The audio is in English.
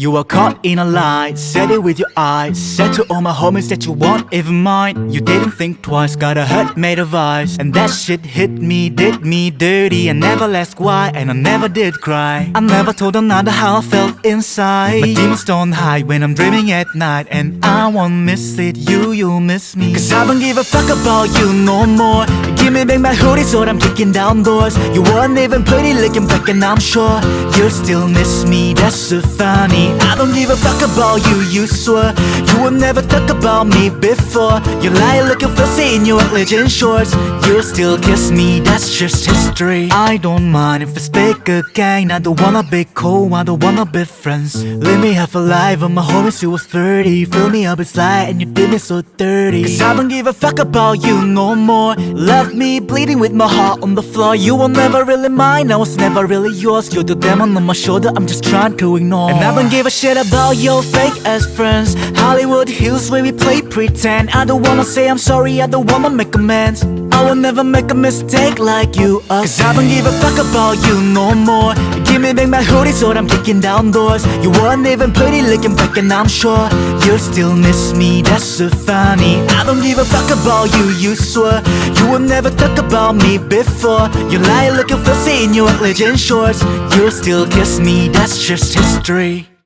You were caught in a lie, said it with your eyes. Said to all my homies that you want even mine. You didn't think twice, got a hurt made of ice. And that shit hit me, did me dirty. I never asked why, and I never did cry. I never told another how I felt inside. My demons don't hide when I'm dreaming at night. And I won't miss it, you, you'll miss me. Cause I don't give a fuck about you no more Give me back my hoodie so I'm kicking down doors. You weren't even pretty looking back and I'm sure You'll still miss me, that's so funny. I don't give a fuck about you, you swear You will never talk about me before. You lie looking fussy in your legend shorts. You still kiss me, that's just history. I don't mind if it's big again. I don't wanna be cool, I don't wanna be friends. Let me have a life on my homies who was 30 Fill me up light and you did me so dirty. Cause I don't give a fuck about you no more. Left me bleeding with my heart on the floor. You were never really mine, I was never really yours. You're the demon on my shoulder, I'm just trying to ignore. And I don't give a shit about your fake ass friends Hollywood Hills where we play pretend. I don't wanna say I'm sorry, I don't wanna make amends. I will never make a mistake like you again. Cause I don't give a fuck about you no more. Give me back my hoodie so I'm kicking down doors. You weren't even pretty looking back and I'm sure You'll still miss me, that's so funny. I don't give a fuck about you, you swear. You will never talk about me before. You lie looking fussy in your legend shorts. You'll still kiss me, that's just history